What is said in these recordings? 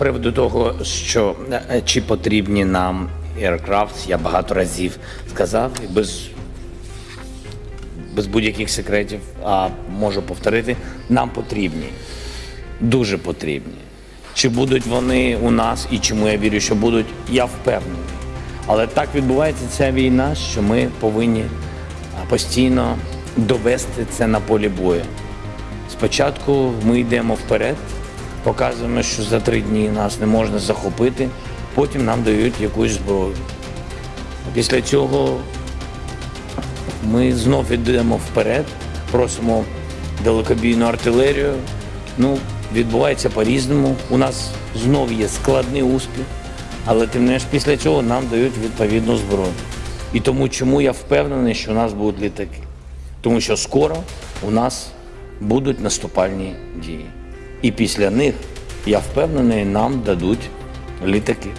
приводу того, що е, чи потрібні нам Aircraft, я багато разів сказав без, без будь-яких секретів, а можу повторити, нам потрібні, дуже потрібні. Чи будуть вони у нас і чому я вірю, що будуть, я впевнений. Але так відбувається ця війна, що ми повинні постійно довести це на полі бою. Спочатку ми йдемо вперед, показуємо, що за три дні нас не можна захопити, потім нам дають якусь зброю. Після цього ми знов йдемо вперед, просимо далекобійну артилерію. Ну, відбувається по-різному. У нас знов є складний успіх, але тим не менш після цього нам дають відповідну зброю. І тому чому я впевнений, що у нас будуть літаки? Тому що скоро у нас будуть наступальні дії. І після них, я впевнений, нам дадуть літаки.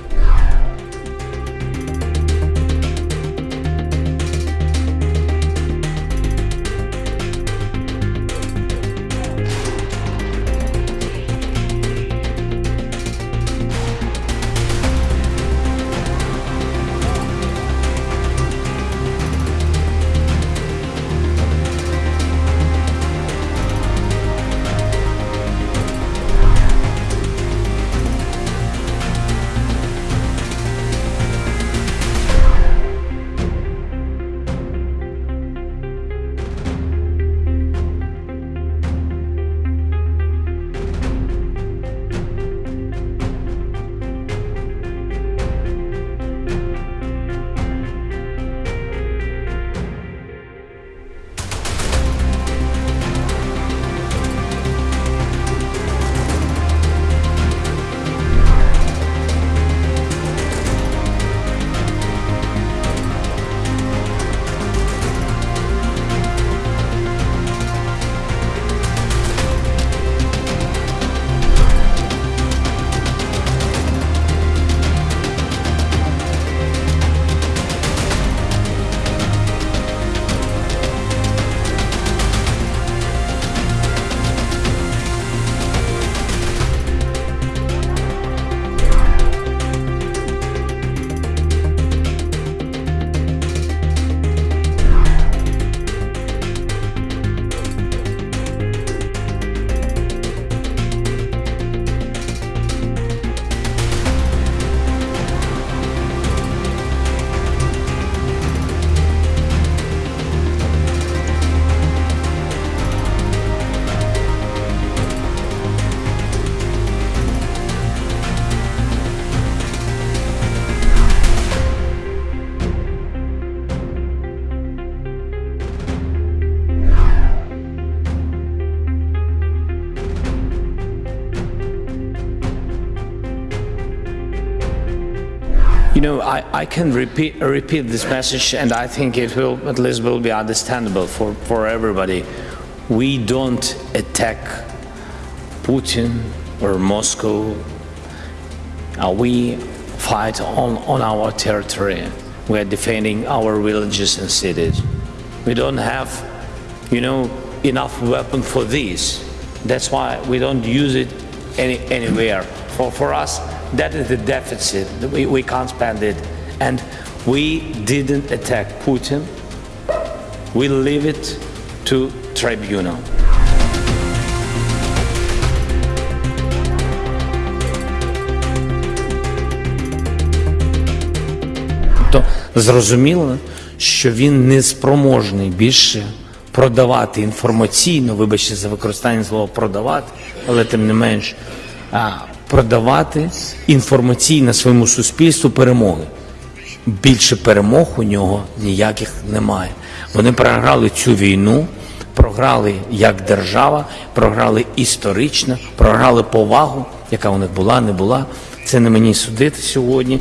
You know, I, I can repeat, repeat this message, and I think it will at least will be understandable for, for everybody. We don't attack Putin or Moscow. Uh, we fight on, on our territory. We are defending our villages and cities. We don't have, you know, enough weapon for this. That's why we don't use it any, anywhere. For, for us, that is the deficit. We, we can't spend it. And we didn't attack Putin. We leave it to tribunal. Тобто зрозуміло, що він не спроможний більше продавати інформаційно, вибачте за використання слова продавати, але тим не менш продавати інформаційно своєму суспільству перемоги. Більше перемог у нього ніяких немає. Вони програли цю війну, програли як держава, програли історично, програли повагу, яка у них була, не була. Це не мені судити сьогодні.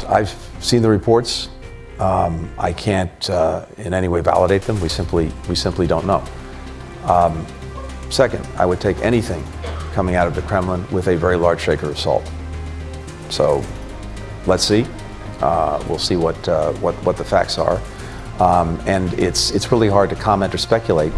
I've seen the reports. Um, I can't uh, in any way validate them. We simply, we simply don't know. Um, second, I would take anything coming out of the Kremlin with a very large shaker of salt. So let's see. Uh, we'll see what, uh, what, what the facts are. Um, and it's, it's really hard to comment or speculate